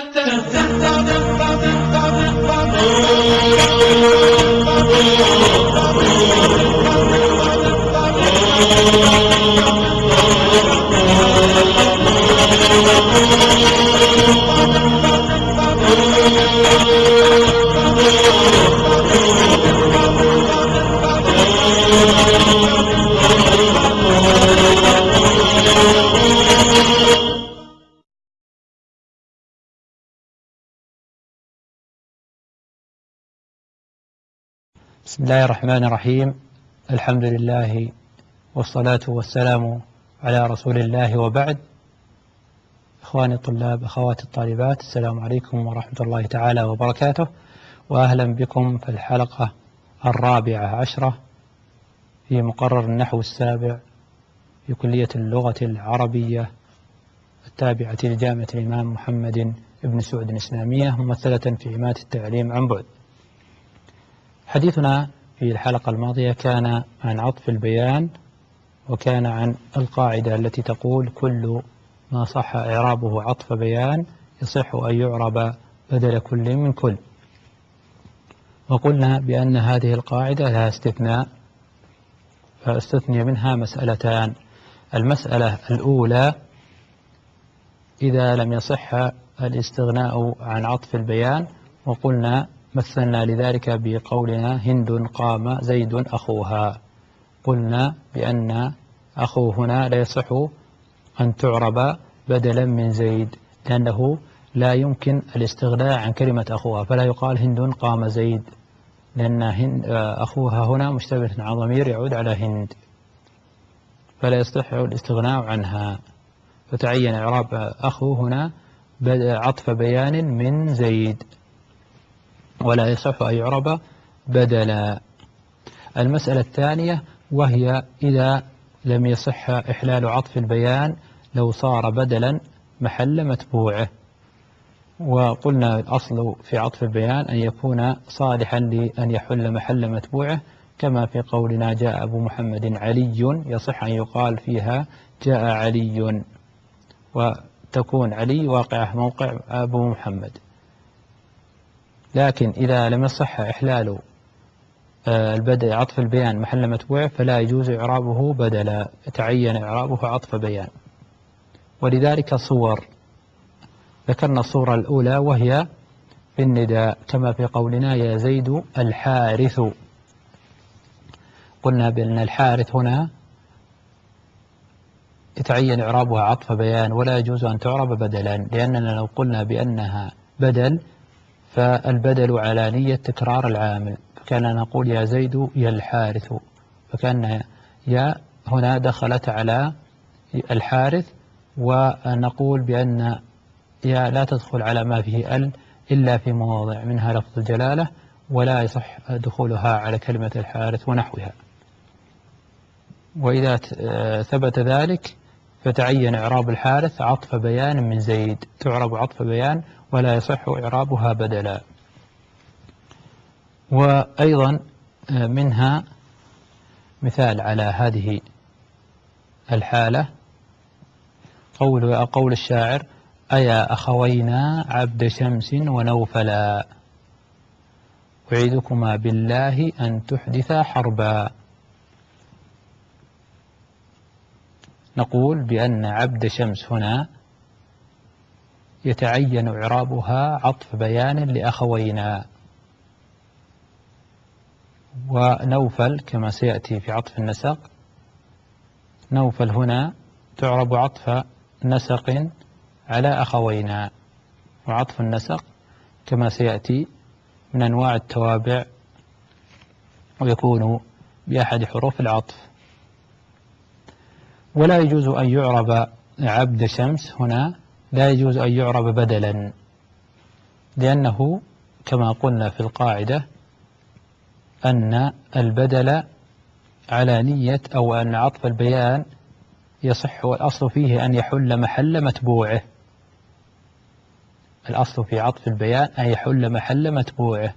Oh بسم الله الرحمن الرحيم. الحمد لله والصلاة والسلام على رسول الله وبعد. إخواني الطلاب أخواتي الطالبات السلام عليكم ورحمة الله تعالى وبركاته. وأهلا بكم في الحلقة الرابعة عشرة في مقرر النحو السابع في كلية اللغة العربية التابعة لجامعة الإمام محمد بن سعود الإسلامية ممثلة في عماد التعليم عن بعد. حديثنا في الحلقة الماضية كان عن عطف البيان وكان عن القاعدة التي تقول كل ما صح إعرابه عطف بيان يصح أن يعرب بدل كل من كل. وقلنا بأن هذه القاعدة لها استثناء فاستثني منها مسألتان. المسألة الأولى إذا لم يصح الاستغناء عن عطف البيان وقلنا مثلنا لذلك بقولنا هند قام زيد أخوها. قلنا بأن أخو هنا لا يصح أن تعرب بدلا من زيد لأنه لا يمكن الاستغناء عن كلمة أخوها فلا يقال هند قام زيد لأن هند أخوها هنا مشتبه عن ضمير يعود على هند فلا يصح الاستغناء عنها. فتعين إعراب أخو هنا عطف بيان من زيد. ولا يصح أن يعرب بدلا. المسألة الثانية وهي إذا لم يصح إحلال عطف البيان لو صار بدلا محل متبوعه. وقلنا الأصل في عطف البيان أن يكون صالحا لأن يحل محل متبوعه كما في قولنا جاء أبو محمد علي يصح أن يقال فيها جاء علي. وتكون علي واقعة موقع أبو محمد. لكن إذا لم يصح إحلال البدء عطف البيان محل متبوع فلا يجوز إعرابه بدلا يتعين إعرابه عطف بيان. ولذلك صور ذكرنا الصورة الأولى وهي في النداء كما في قولنا يا زيد الحارث. قلنا بأن الحارث هنا يتعين إعرابها عطف بيان ولا يجوز أن تعرب بدلا لأننا لو قلنا بأنها بدل فالبدل على نية تكرار العامل. فكان نقول يا زيد يا الحارث. فكان يا هنا دخلت على الحارث ونقول بأن يا لا تدخل على ما فيه ال إلا في مواضع منها لفظ الجلالة ولا يصح دخولها على كلمة الحارث ونحوها. وإذا ثبت ذلك فتعين إعراب الحارث عطف بيان من زيد. تعرب عطف بيان ولا يصح إعرابها بدلا. وأيضا منها مثال على هذه الحالة. قول قول الشاعر أيا أخوينا عبد شمس ونوفلا أعيدكما بالله أن تحدثا حربا. نقول بأن عبد شمس هنا يتعين إعرابها عطف بيان لأخوينا. ونوفل كما سيأتي في عطف النسق. نوفل هنا تعرب عطف نسق على أخوينا. وعطف النسق كما سيأتي من أنواع التوابع ويكون بأحد حروف العطف. ولا يجوز أن يعرب عبد شمس هنا لا يجوز أن يعرب بدلا لأنه كما قلنا في القاعدة أن البدل على نية أو أن عطف البيان يصح والأصل فيه أن يحل محل متبوعه. الأصل في عطف البيان أن يحل محل متبوعه.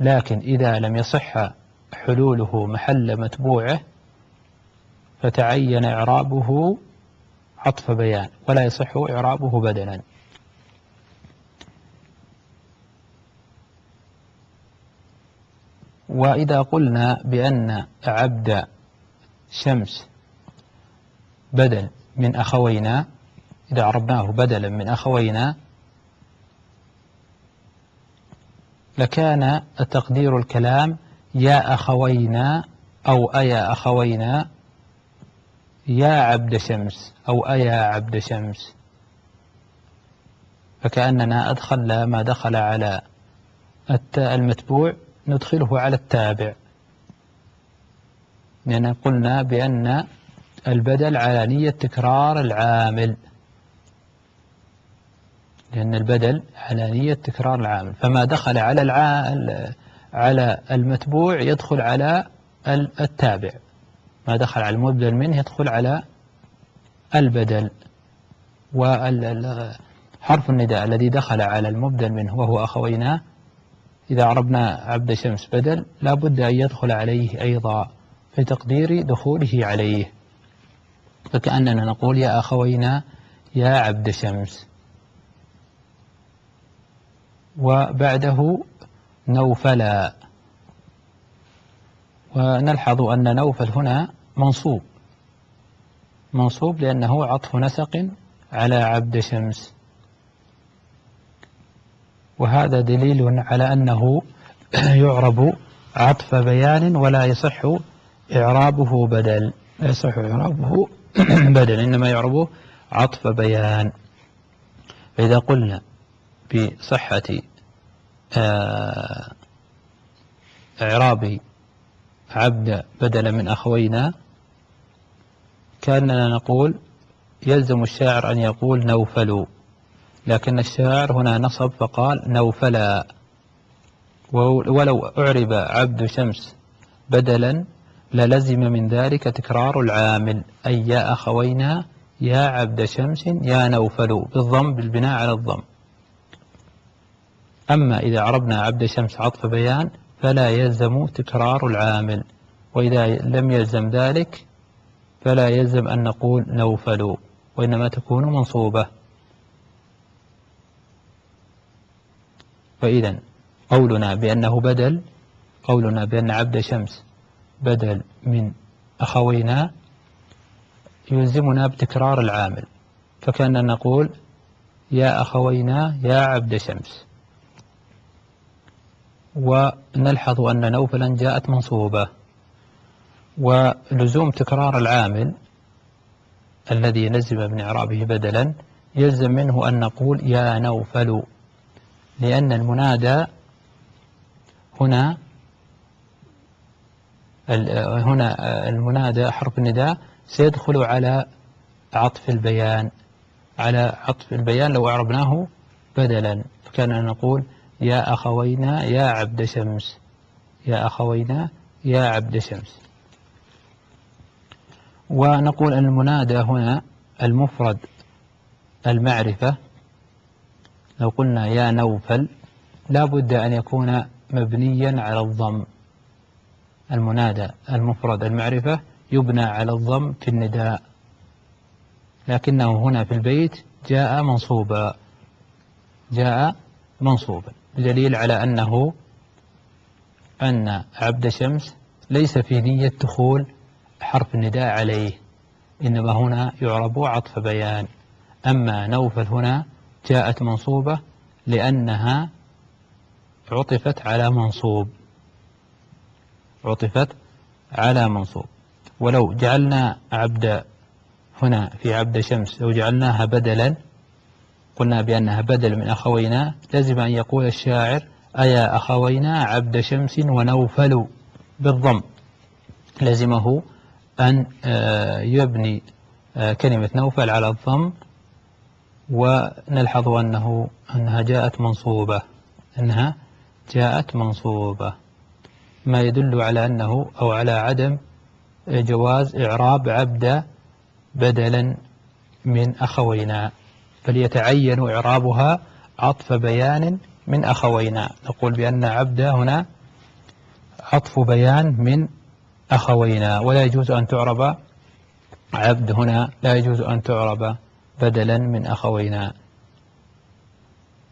لكن إذا لم يصح حلوله محل متبوعه فتعين إعرابه عطف بيان ولا يصح إعرابه بدلا. وإذا قلنا بأن عبد شمس بدل من أخوينا إذا عربناه بدلا من أخوينا لكان تقدير الكلام يا أخوينا أو أيا أخوينا يا عبد شمس أو أيا عبد شمس. فكأننا أدخل ما دخل على المتبوع ندخله على التابع. لأن قلنا بأن البدل على نية تكرار العامل. لأن البدل على نية تكرار العامل. فما دخل على العامل على المتبوع يدخل على التابع. ما دخل على المبدل منه يدخل على البدل وحرف النداء الذي دخل على المبدل منه وهو أخوينا. إذا عربنا عبد شمس بدل لا بد أن يدخل عليه أيضا في تقدير دخوله عليه. فكأننا نقول يا أخوينا يا عبد شمس. وبعده نوفلا. ونلحظ أن نوفل هنا منصوب. منصوب لأنه عطف نسق على عبد شمس. وهذا دليل على أنه يعرب عطف بيان ولا يصح إعرابه بدل. لا يصح إعرابه بدل إنما يعربه عطف بيان. فإذا قلنا بصحة آه، إعراب عبد بدلا من أخوينا كأننا نقول يلزم الشاعر أن يقول نوفل لكن الشاعر هنا نصب فقال نوفلا. ولو أعرب عبد شمس بدلا للزم من ذلك تكرار العامل. أي يا أخوينا يا عبد شمس يا نوفل بالضم بالبناء على الضم. أما إذا عربنا عبد شمس عطف بيان فلا يلزم تكرار العامل. وإذا لم يلزم ذلك فلا يلزم أن نقول نوفل وإنما تكون منصوبة. فإذا قولنا بأنه بدل قولنا بأن عبد شمس بدل من أخوينا يلزمنا بتكرار العامل فكأننا نقول يا أخوينا يا عبد شمس. ونلحظ أن نوفلا جاءت منصوبة. ولزوم تكرار العامل الذي لزم من إعرابه بدلا يلزم منه أن نقول يا نوفل لأن المنادى هنا هنا المنادى حرف النداء سيدخل على عطف البيان على عطف البيان لو أعربناه بدلا فكان نقول يا أخوينا يا عبد شمس يا أخوينا يا عبد شمس. ونقول أن المنادى هنا المفرد المعرفة. لو قلنا يا نوفل لا بد أن يكون مبنيا على الضم. المنادى المفرد المعرفة يبنى على الضم في النداء. لكنه هنا في البيت جاء منصوبا. جاء منصوبا. دليل على أنه أن عبد شمس ليس في نية دخول حرف النداء عليه. إنما هنا يعرب عطف بيان. أما نوفل هنا جاءت منصوبة لأنها عطفت على منصوب. عطفت على منصوب. ولو جعلنا عبد هنا في عبد شمس لو جعلناها بدلا قلنا بأنها بدل من أخوينا لازم أن يقول الشاعر أيا أخوينا عبد شمس ونوفل بالضم. لزمه أن آه، يبني آه، كلمة نوفل على الضم ونلحظ أنه أنها جاءت منصوبة. أنها جاءت منصوبة. ما يدل على أنه أو على عدم جواز إعراب عبد بدلا من أخوينا. فليتعين إعرابها عطف بيان من أخوينا. نقول بأن عبد هنا عطف بيان من أخوينا. ولا يجوز أن تعرب عبد هنا. لا يجوز أن تعرب بدلا من أخوينا.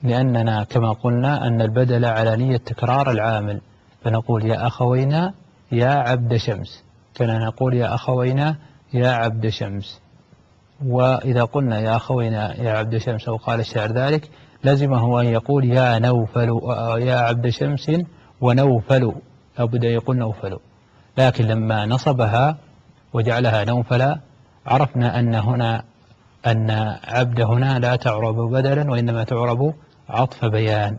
لأننا كما قلنا أن البدل على نية تكرار العامل. فنقول يا أخوينا يا عبد شمس. كنا نقول يا أخوينا يا عبد شمس. وإذا قلنا يا أخوينا يا عبد شمس أو قال الشاعر ذلك لزمه أن يقول يا نوفل يا عبد شمس ونوفل. أو بدأ يقول نوفل. لكن لما نصبها وجعلها نوفلا عرفنا أن هنا أن عبد هنا لا تعرب بدلا وإنما تعرب عطف بيان.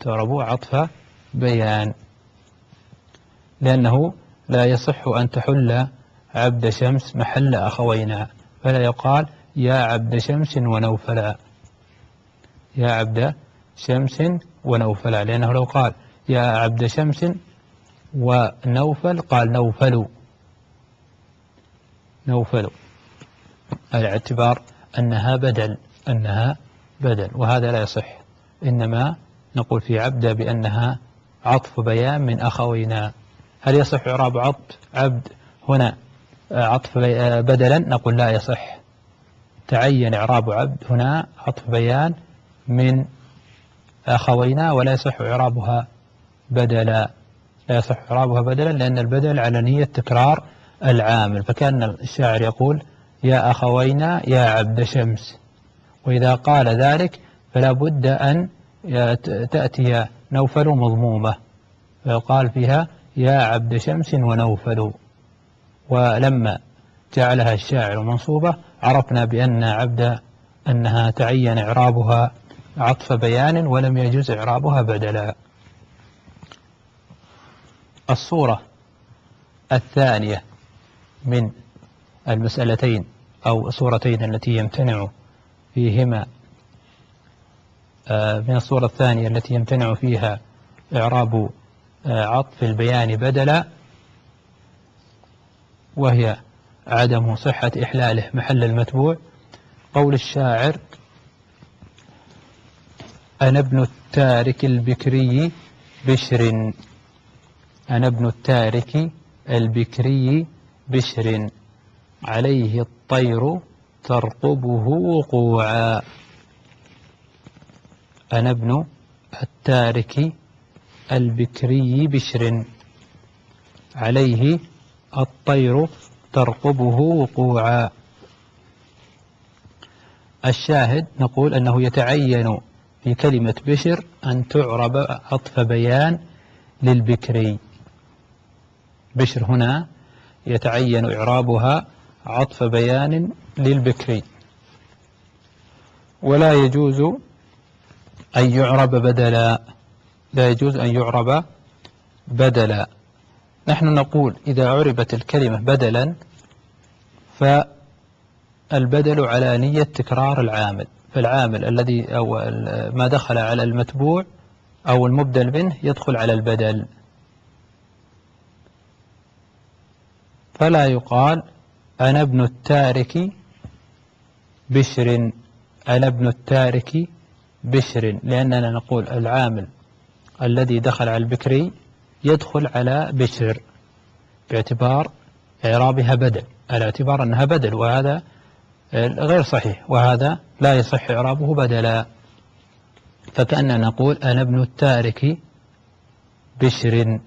تعرب عطف بيان. لأنه لا يصح أن تحل عبد شمس محل أخوينا فلا يقال يا عبد شمس ونوفلا. يا عبد شمس ونوفلا لأنه لو قال يا عبد شمس ونوفل قال نوفل نوفل على اعتبار أنها بدل أنها بدل وهذا لا يصح. إنما نقول في عبد بأنها عطف بيان من أخوينا. هل يصح إعراب عطف عبد هنا عطف بدلا؟ نقول لا يصح. تعين إعراب عبد هنا عطف بيان من أخوينا ولا يصح إعرابها بدلا. لا يصح إعرابها بدلا لأن البدل على نية تكرار العامل. فكأن الشاعر يقول يا أخوينا يا عبد شمس. وإذا قال ذلك فلا بد أن تأتي نوفل مضمومة. فيقال فيها يا عبد شمس ونوفل. ولما جعلها الشاعر منصوبة عرفنا بأن عبد أنها تعين إعرابها عطف بيان ولم يجوز إعرابها بدلا. الصورة الثانية من المسألتين أو الصورتين التي يمتنع فيهما. آه، من الصورة الثانية التي يمتنع فيها إعراب آه، عطف البيان بدلا وهي عدم صحة إحلاله محل المتبوع. قول الشاعر أنا ابن التارك البكري بشر أنا ابن التارك البكري بشر. عليه الطير ترقبه وقوعا. أنا ابن التارك البكري بشر. عليه الطير ترقبه وقوعا. الشاهد نقول أنه يتعين في كلمة بشر أن تعرب عطف بيان للبكري. بشر هنا يتعين إعرابها عطف بيان للبكري. ولا يجوز أن يعرب بدلا. لا يجوز أن يعرب بدلا. نحن نقول إذا عربت الكلمة بدلا فالبدل على نية تكرار العامل. فالعامل الذي أو ما دخل على المتبوع أو المبدل منه يدخل على البدل. فلا يقال أنا ابن التارك بشر أنا ابن التارك بشر لأننا نقول العامل الذي دخل على البكري يدخل على بشر باعتبار إعرابها بدل على اعتبار أنها بدل وهذا غير صحيح وهذا لا يصح إعرابه بدلا. فكأننا نقول أنا ابن التارك بشر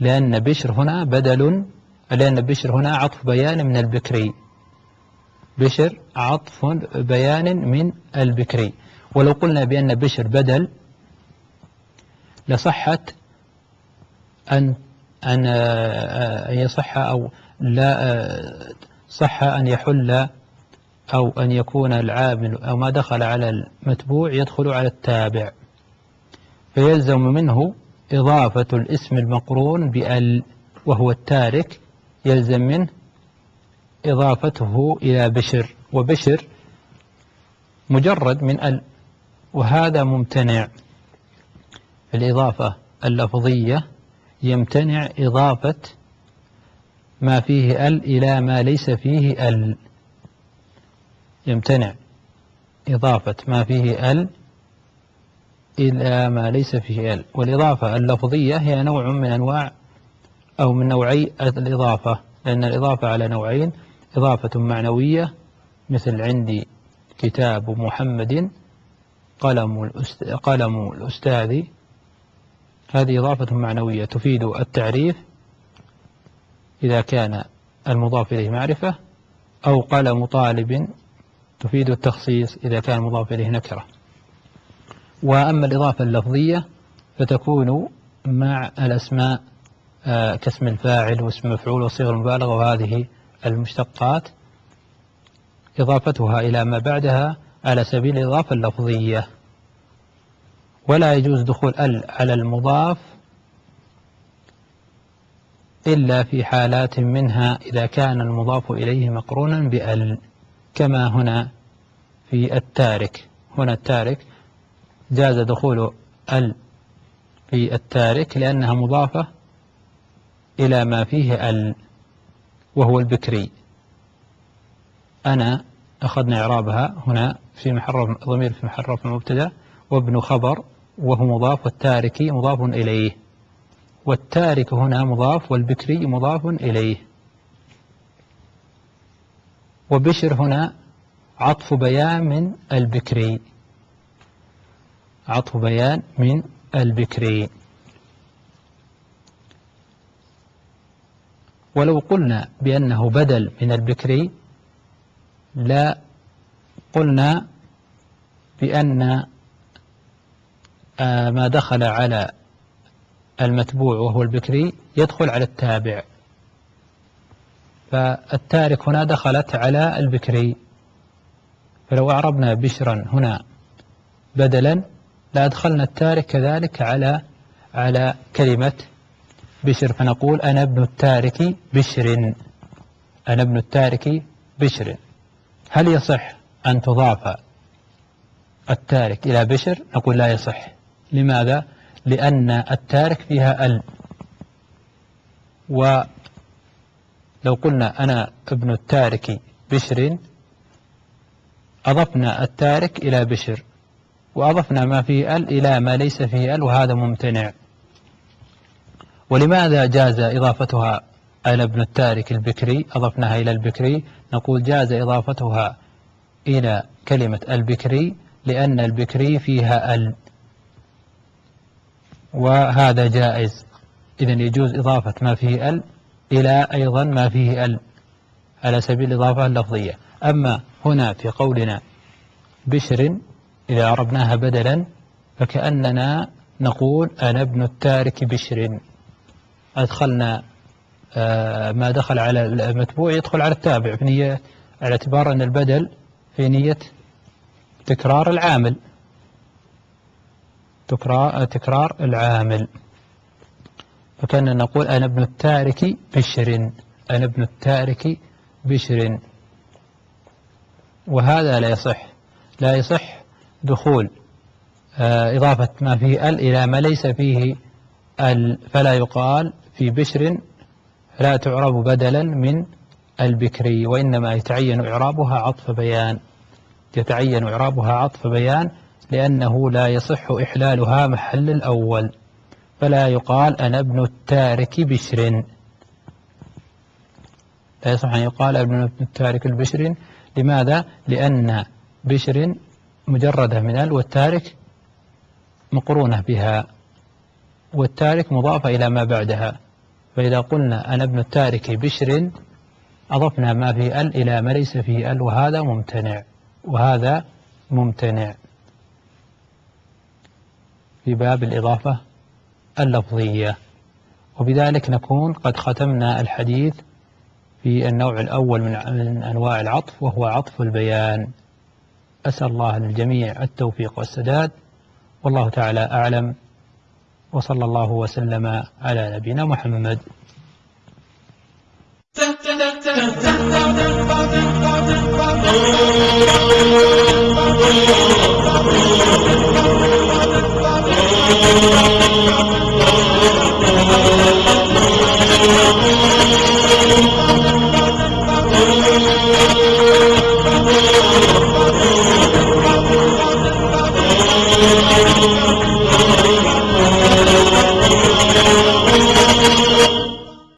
لأن بشر هنا بدل لأن بشر هنا عطف بيان من البكري. بشر عطف بيان من البكري. ولو قلنا بأن بشر بدل لصحت أن أن يصح أو لا صح أن يحل أو أن يكون العامل أو ما دخل على المتبوع يدخل على التابع. فيلزم منه إضافة الاسم المقرون بأل وهو التارك يلزم منه إضافته إلى بشر وبشر مجرد من ال وهذا ممتنع. الإضافة اللفظية يمتنع إضافة ما فيه ال إلى ما ليس فيه ال. يمتنع إضافة ما فيه ال إلى ما ليس فيه ال. والإضافة اللفظية هي نوع من أنواع أو من نوعي الإضافة لأن الإضافة على نوعين إضافة معنوية مثل عندي كتاب محمد قلم قلم الأستاذ. هذه إضافة معنوية تفيد التعريف إذا كان المضاف إليه معرفة أو قلم طالب تفيد التخصيص إذا كان المضاف إليه نكرة. وأما الإضافة اللفظية فتكون مع الأسماء كاسم الفاعل واسم المفعول وصيغ المبالغة وهذه المشتقات. إضافتها إلى ما بعدها على سبيل الإضافة اللفظية. ولا يجوز دخول ال على المضاف إلا في حالات منها إذا كان المضاف إليه مقرونا بأل كما هنا في التارك. هنا التارك جاز دخول ال في التارك لأنها مضافة إلى ما فيه ال وهو البكري. أنا أخذنا إعرابها هنا في محرف ضمير في محرف المبتدأ وابن خبر وهو مضاف والتارك مضاف إليه. والتارك هنا مضاف والبكري مضاف إليه. وبشر هنا عطف بيان من البكري. عطف بيان من البكري. ولو قلنا بأنه بدل من البكري لا قلنا بأن آه، ما دخل على المتبوع وهو البكري يدخل على التابع. فالتارك هنا دخلت على البكري فلو أعربنا بشرا هنا بدلا لأدخلنا التارك كذلك على على كلمة بشر فنقول أنا ابن التارك بشر. أنا ابن التارك بشر. هل يصح أن تضاف التارك إلى بشر؟ نقول لا يصح. لماذا؟ لأن التارك فيها ال. ولو قلنا أنا ابن التارك بشر أضفنا التارك إلى بشر وأضفنا ما فيه ال إلى ما ليس فيه ال وهذا ممتنع. ولماذا جاز إضافتها أنا ابن التارك البكري؟ أضفناها إلى البكري. نقول جاز إضافتها إلى كلمة البكري لأن البكري فيها ال. وهذا جائز. إذا يجوز إضافة ما فيه ال إلى أيضا ما فيه ال. على سبيل الإضافة اللفظية. أما هنا في قولنا بشر إذا عربناها بدلا فكأننا نقول أنا ابن التارك بشر. أدخلنا آه، ما دخل على المتبوع يدخل على التابع في نية على اعتبار أن البدل في نية تكرار العامل. تكرار العامل. فكأن نقول أنا ابن التارك بشر أنا ابن التارك بشر. وهذا لا يصح لا يصح دخول آه، إضافة ما فيه ال إلى ما ليس فيه ال فلا يقال في بشر لا تعرب بدلا من البكري وإنما يتعين إعرابها عطف بيان. يتعين إعرابها عطف بيان لأنه لا يصح إحلالها محل الأول فلا يقال أنا ابن التارك بشر. لا يصح أن يقال ابن التارك البشر. لماذا؟ لأن بشر مجردة من ال والتارك مقرونة بها. والتارك مضافة إلى ما بعدها. فإذا قلنا أنا ابن التارك بشر أضفنا ما في ال إلى ما ليس فيه ال وهذا ممتنع. وهذا ممتنع. في باب الإضافة اللفظية. وبذلك نكون قد ختمنا الحديث في النوع الأول من أنواع العطف وهو عطف البيان. أسأل الله للجميع التوفيق والسداد. والله تعالى أعلم. وصلى الله وسلم على نبينا محمد Oh,